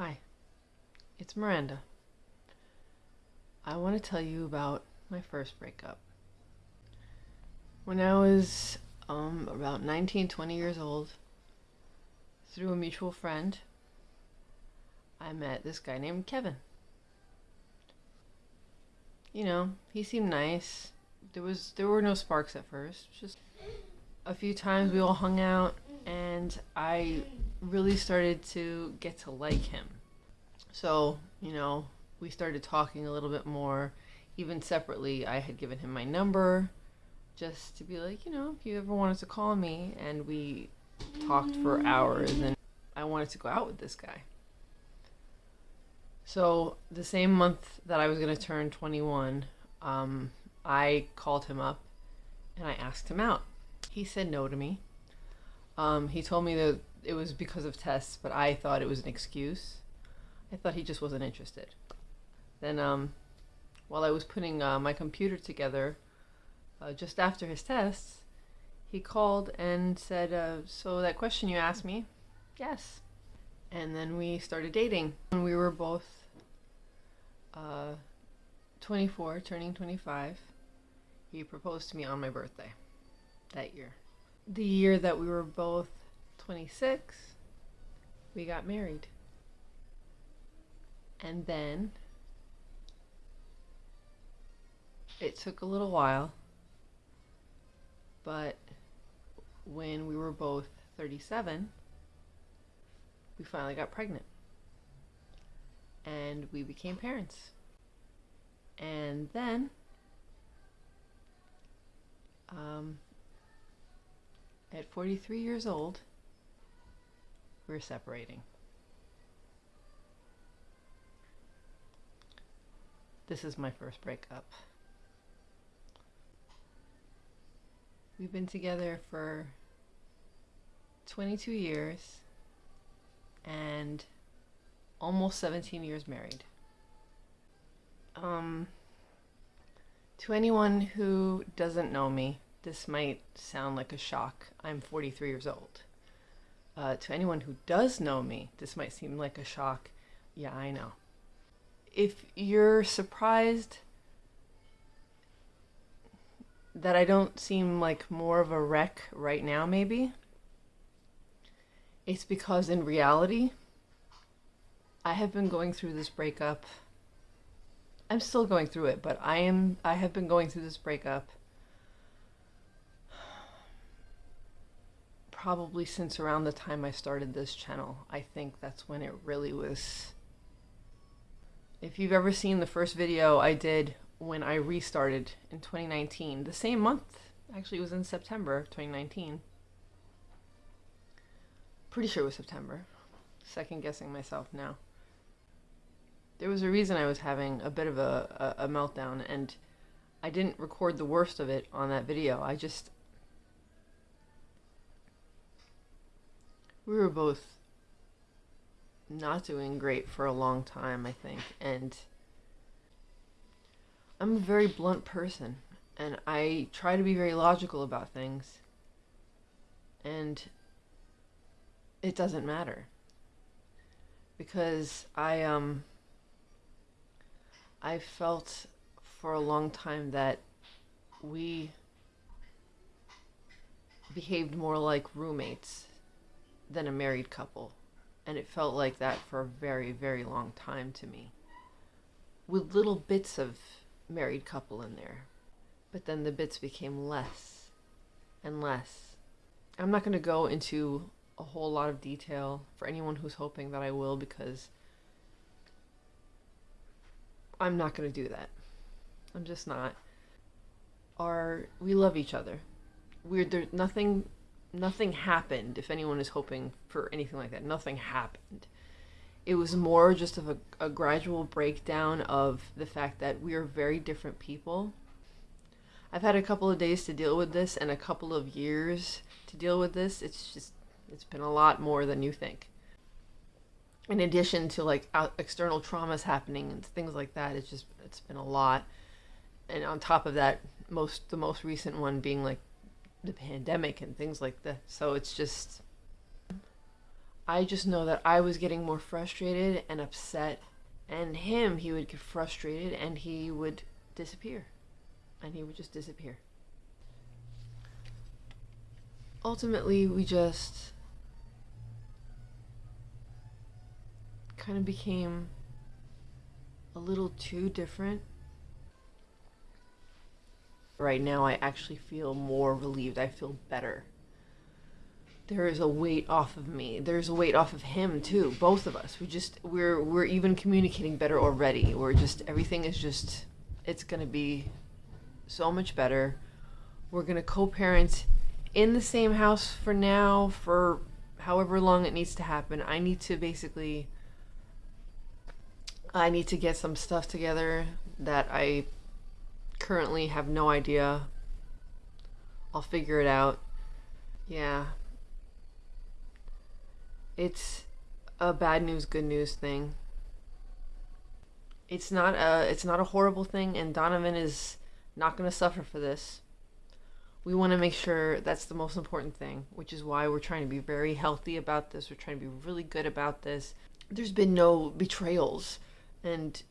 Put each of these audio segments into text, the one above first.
Hi, it's Miranda. I want to tell you about my first breakup. When I was um, about 19, 20 years old, through a mutual friend, I met this guy named Kevin. You know, he seemed nice. There was there were no sparks at first. Just a few times we all hung out and I really started to get to like him. So, you know, we started talking a little bit more. Even separately, I had given him my number just to be like, you know, if you ever wanted to call me. And we talked for hours, and I wanted to go out with this guy. So, the same month that I was going to turn 21, um, I called him up and I asked him out. He said no to me. Um, he told me that it was because of tests, but I thought it was an excuse. I thought he just wasn't interested. Then, um, while I was putting uh, my computer together, uh, just after his tests, he called and said, uh, So that question you asked me? Yes. And then we started dating. When we were both uh, 24, turning 25, he proposed to me on my birthday that year. The year that we were both 26, we got married. And then it took a little while, but when we were both 37, we finally got pregnant. And we became parents. And then, um, at 43 years old, we're separating. This is my first breakup. We've been together for 22 years and almost 17 years married. Um, to anyone who doesn't know me, this might sound like a shock. I'm 43 years old. Uh, to anyone who does know me, this might seem like a shock. Yeah, I know. If you're surprised that I don't seem like more of a wreck right now, maybe, it's because in reality, I have been going through this breakup. I'm still going through it, but I am I have been going through this breakup probably since around the time I started this channel. I think that's when it really was... If you've ever seen the first video I did when I restarted in 2019, the same month, actually it was in September 2019. Pretty sure it was September. Second guessing myself now. There was a reason I was having a bit of a, a, a meltdown and I didn't record the worst of it on that video. I just, we were both not doing great for a long time, I think. And I'm a very blunt person, and I try to be very logical about things. And it doesn't matter. Because I, um, I felt for a long time that we behaved more like roommates than a married couple. And it felt like that for a very, very long time to me. With little bits of married couple in there. But then the bits became less and less. I'm not going to go into a whole lot of detail for anyone who's hoping that I will because I'm not going to do that. I'm just not. Are we love each other. We're there nothing nothing happened if anyone is hoping for anything like that nothing happened. It was more just of a, a gradual breakdown of the fact that we are very different people. I've had a couple of days to deal with this and a couple of years to deal with this. It's just it's been a lot more than you think. In addition to like external traumas happening and things like that it's just it's been a lot. And on top of that most the most recent one being like the pandemic and things like that. So it's just, I just know that I was getting more frustrated and upset, and him, he would get frustrated and he would disappear. And he would just disappear. Ultimately, we just kind of became a little too different. Right now, I actually feel more relieved. I feel better. There is a weight off of me. There's a weight off of him too. Both of us. We just we're we're even communicating better already. We're just everything is just it's gonna be so much better. We're gonna co-parent in the same house for now for however long it needs to happen. I need to basically I need to get some stuff together that I currently have no idea. I'll figure it out. Yeah. It's a bad news, good news thing. It's not a it's not a horrible thing and Donovan is not going to suffer for this. We want to make sure that's the most important thing, which is why we're trying to be very healthy about this. We're trying to be really good about this. There's been no betrayals and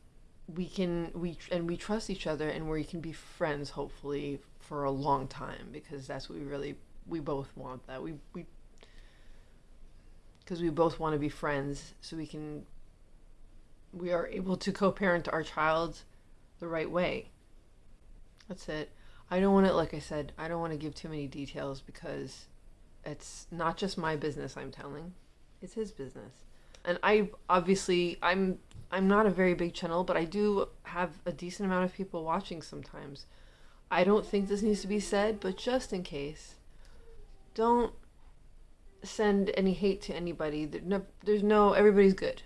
we can we and we trust each other and where we can be friends hopefully for a long time because that's what we really we both want that. We we because we both want to be friends so we can we are able to co-parent our child the right way. That's it. I don't want to like i said i don't want to give too many details because it's not just my business i'm telling. It's his business and i obviously i'm I'm not a very big channel, but I do have a decent amount of people watching sometimes. I don't think this needs to be said, but just in case, don't send any hate to anybody. There's no, there's no everybody's good.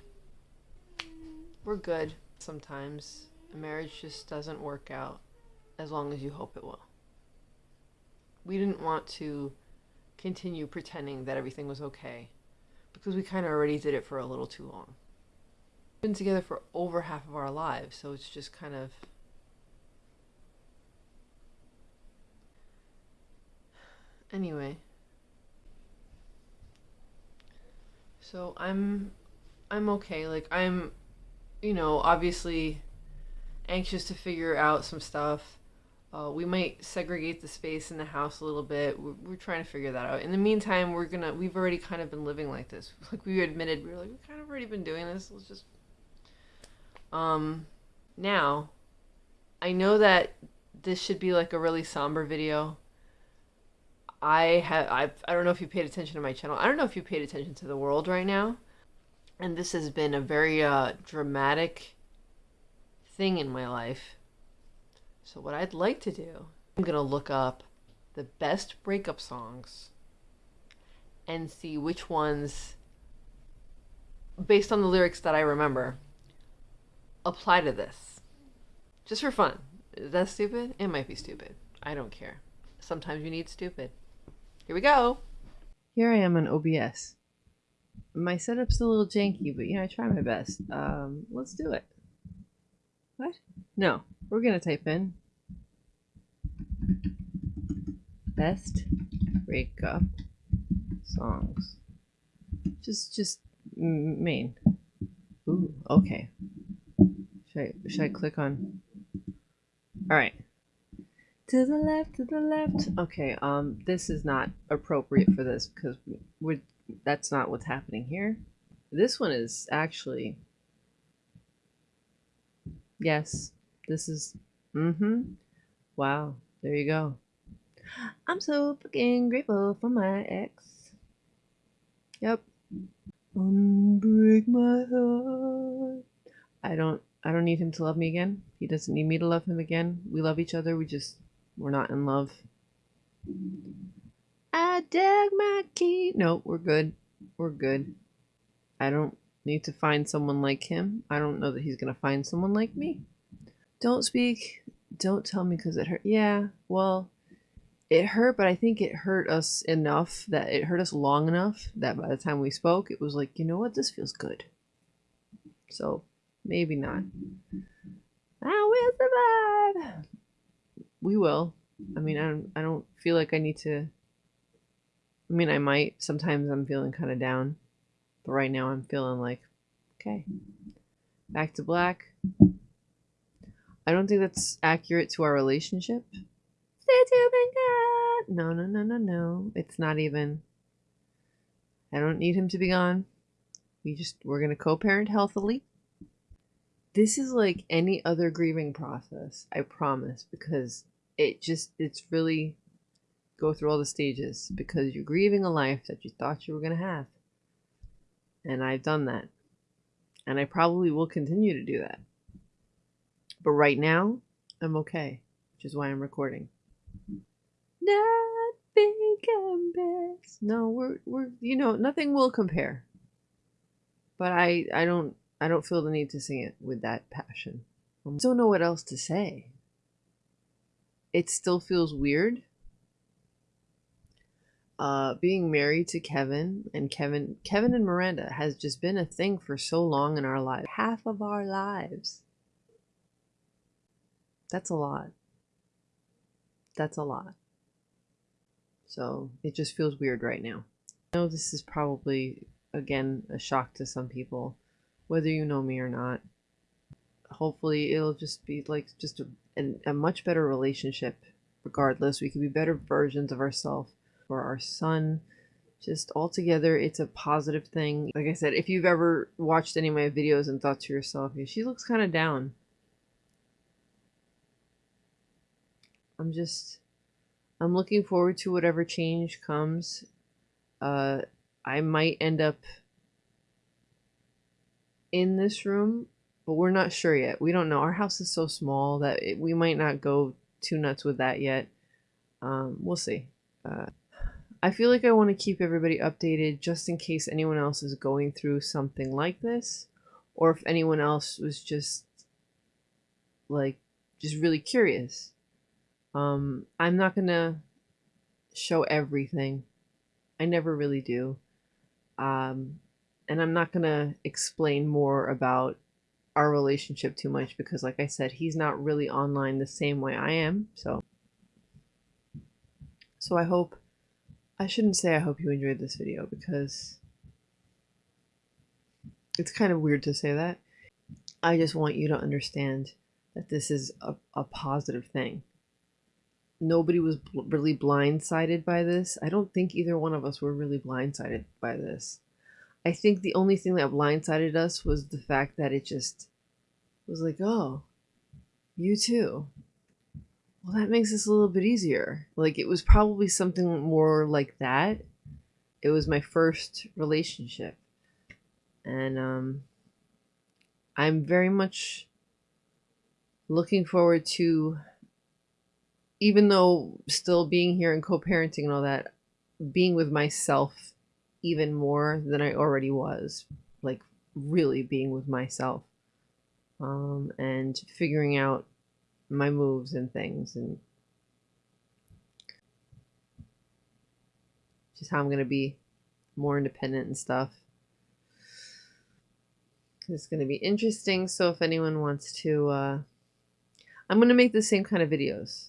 We're good sometimes. A marriage just doesn't work out as long as you hope it will. We didn't want to continue pretending that everything was okay because we kind of already did it for a little too long been together for over half of our lives, so it's just kind of anyway. So I'm I'm okay. Like I'm you know, obviously anxious to figure out some stuff. Uh, we might segregate the space in the house a little bit. We're, we're, trying to figure that out. In the meantime, we're gonna. We've already kind of been living like this. Like we admitted, we were like, we kind of already been doing this. Let's just um, now, I know that this should be like a really somber video. I have I I don't know if you paid attention to my channel. I don't know if you paid attention to the world right now. And this has been a very uh, dramatic thing in my life. So what I'd like to do, I'm going to look up the best breakup songs and see which ones based on the lyrics that I remember apply to this. Just for fun. Is that stupid? It might be stupid. I don't care. Sometimes you need stupid. Here we go. Here I am on OBS. My setup's a little janky, but you know, I try my best. Um, let's do it. What? No, we're gonna type in best breakup songs. Just, just main. Ooh, okay. Should I, should I click on? All right. To the left, to the left. Okay, um, this is not appropriate for this because we're, that's not what's happening here. This one is actually, yes, this is, mm-hmm. Wow, there you go. I'm so fucking grateful for my ex. Yep. Unbreak my heart. I don't I don't need him to love me again. He doesn't need me to love him again. We love each other. We just, we're not in love. I dug my key. No, we're good. We're good. I don't need to find someone like him. I don't know that he's going to find someone like me. Don't speak. Don't tell me because it hurt. Yeah, well, it hurt, but I think it hurt us enough that it hurt us long enough that by the time we spoke, it was like, you know what? This feels good. So Maybe not. I will survive. We will. I mean, I don't, I don't feel like I need to. I mean, I might. Sometimes I'm feeling kind of down. But right now I'm feeling like, okay, back to black. I don't think that's accurate to our relationship. Stay tuned. No, no, no, no, no. It's not even. I don't need him to be gone. We just, we're going to co parent healthily. This is like any other grieving process, I promise, because it just, it's really go through all the stages because you're grieving a life that you thought you were going to have. And I've done that. And I probably will continue to do that. But right now, I'm okay, which is why I'm recording. Nothing compares. No, we're we're you know nothing will compare. But I I don't I don't feel the need to sing it with that passion. I don't know what else to say. It still feels weird. Uh, being married to Kevin and Kevin Kevin and Miranda has just been a thing for so long in our lives. Half of our lives. That's a lot. That's a lot. So it just feels weird right now. I know this is probably, again, a shock to some people, whether you know me or not. Hopefully, it'll just be like just a, a, a much better relationship regardless. We can be better versions of ourselves for our son. Just altogether, it's a positive thing. Like I said, if you've ever watched any of my videos and thought to yourself, she looks kind of down I'm just I'm looking forward to whatever change comes. Uh, I might end up in this room, but we're not sure yet. We don't know. Our house is so small that it, we might not go too nuts with that yet. Um, we'll see. Uh, I feel like I want to keep everybody updated just in case anyone else is going through something like this, or if anyone else was just like just really curious um, I'm not gonna show everything. I never really do. Um, and I'm not gonna explain more about our relationship too much because, like I said, he's not really online the same way I am. So, so I hope. I shouldn't say I hope you enjoyed this video because it's kind of weird to say that. I just want you to understand that this is a, a positive thing nobody was bl- really blindsided by this. I don't think either one of us were really blindsided by this. I think the only thing that blindsided us was the fact that it just was like, oh, you too. Well, that makes this a little bit easier. Like, it was probably something more like that. It was my first relationship. And, um, I'm very much looking forward to even though still being here and co-parenting and all that, being with myself even more than I already was, like really being with myself, um, and figuring out my moves and things and just how I'm gonna be more independent and stuff. It's gonna be interesting. So if anyone wants to, uh, I'm gonna make the same kind of videos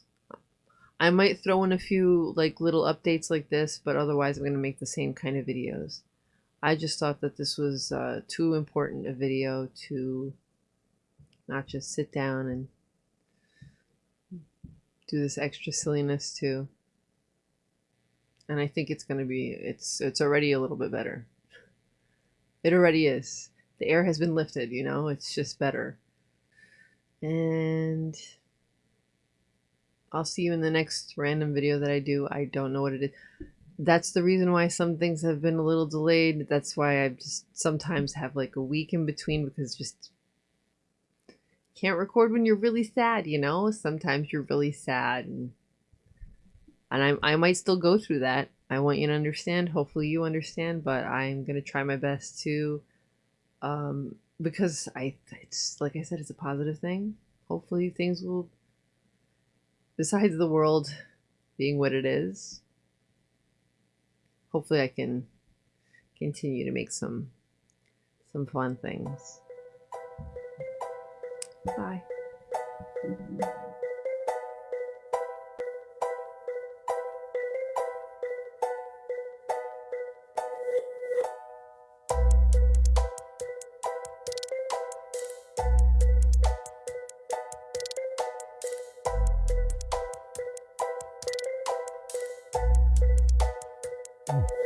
I might throw in a few like little updates like this, but otherwise I'm going to make the same kind of videos. I just thought that this was uh, too important a video to not just sit down and do this extra silliness too. And I think it's going to be, it's, it's already a little bit better. It already is. The air has been lifted, you know, it's just better. And I'll see you in the next random video that I do. I don't know what it is. That's the reason why some things have been a little delayed. That's why I just sometimes have like a week in between because just can't record when you're really sad, you know? Sometimes you're really sad and and I, I might still go through that. I want you to understand. Hopefully you understand, but I'm going to try my best to um because I it's like I said it's a positive thing. Hopefully things will besides the world being what it is, hopefully I can continue to make some some fun things. Bye. Mm-hmm. You.